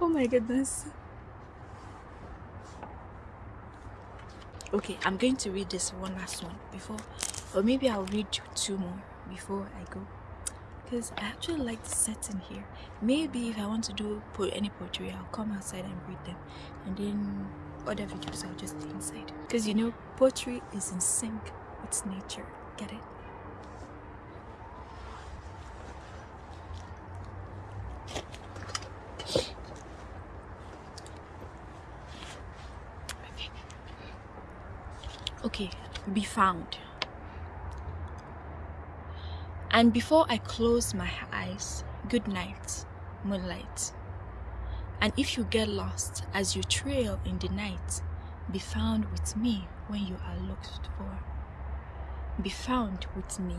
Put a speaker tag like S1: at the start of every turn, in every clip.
S1: oh my goodness. Okay i'm going to read this one last one before or maybe i'll read two more before i go. Because i actually like the setting here. Maybe if i want to do put any poetry i'll come outside and read them and then other videos i'll just stay inside. Because you know poetry is in sync with nature. Get it okay be found. And before i close my eyes good night moonlight. And if you get lost as you trail in the night be found with me when you are looked for. Be found with me.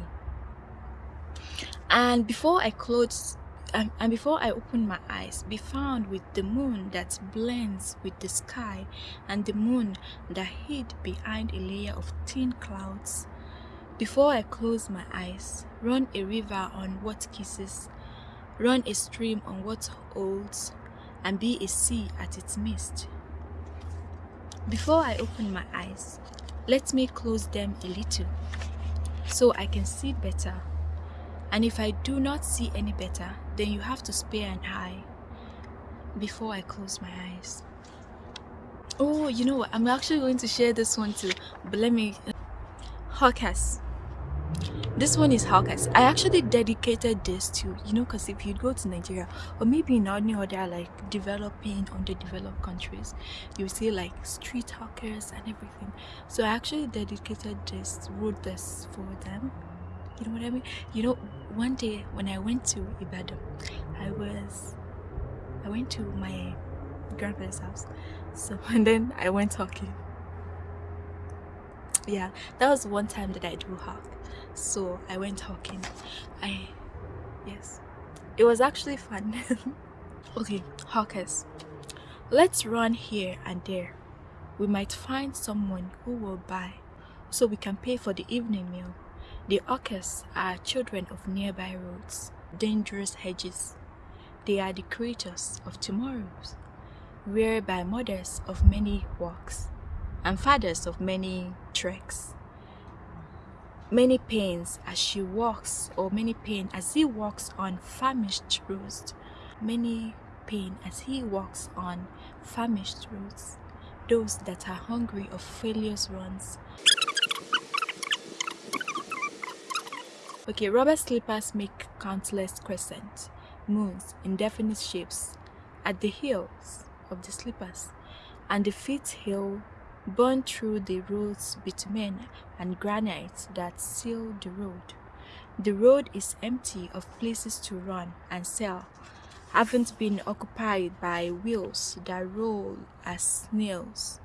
S1: And before i close um, and before I open my eyes, be found with the moon that blends with the sky and the moon that hid behind a layer of thin clouds. Before I close my eyes, run a river on what kisses, run a stream on what holds, and be a sea at its midst. Before I open my eyes, let me close them a little, so I can see better and if I do not see any better, then you have to spare an eye before I close my eyes. Oh, you know what? I'm actually going to share this one too, but let me. Uh, hawkers. This one is Hawkers. I actually dedicated this to, you know, because if you go to Nigeria or maybe in any other like developing, underdeveloped countries, you see like street hawkers and everything. So I actually dedicated this, wrote this for them you know what I mean? You know, one day when I went to Ibadan, I was, I went to my grandpa's house. So, and then I went talking. Yeah, that was one time that I do hawk. So I went talking. I, yes, it was actually fun. okay, hawkers, let's run here and there. We might find someone who will buy so we can pay for the evening meal. The orcas are children of nearby roads, dangerous hedges. They are the creatures of tomorrows, by mothers of many walks, and fathers of many treks. Many pains as she walks, or many pain as he walks on famished roads. Many pain as he walks on famished roads. Those that are hungry of failures runs, Okay, rubber slippers make countless crescent moons in definite shapes at the heels of the slippers, and the feet heel burn through the roads bitumen and granite that seal the road. The road is empty of places to run and sell, haven't been occupied by wheels that roll as snails.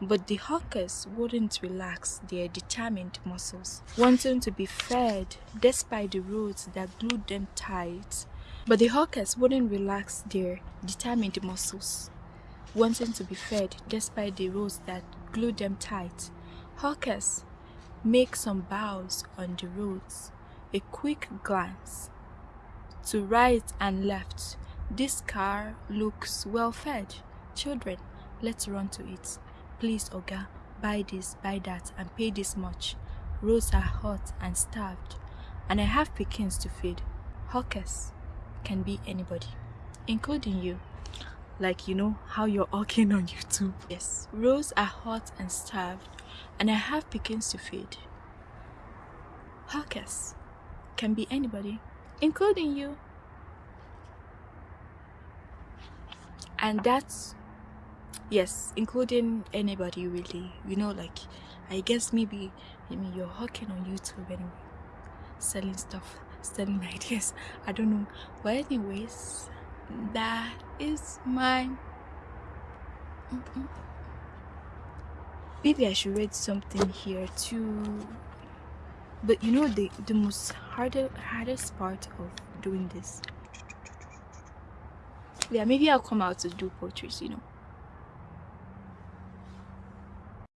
S1: But the hawkers wouldn't relax their determined muscles, wanting to be fed despite the roads that glued them tight. But the hawkers wouldn't relax their determined muscles, wanting to be fed despite the roads that glued them tight. Hawkers make some bows on the roads, a quick glance to right and left. This car looks well fed. Children, let's run to it. Please, Oga, buy this, buy that, and pay this much. Roads are hot and starved, and I have pickings to feed. Hawkers can be anybody, including you. Like you know how you're hawking on YouTube. Yes, roads are hot and starved, and I have pickings to feed. Hawkers can be anybody, including you. And that's yes including anybody really. You know like i guess maybe i mean you're hawking on youtube anyway. Selling stuff selling ideas. I don't know. But anyways that is my maybe i should read something here too. But you know the the most harder hardest part of doing this. Yeah maybe i'll come out to do portraits you know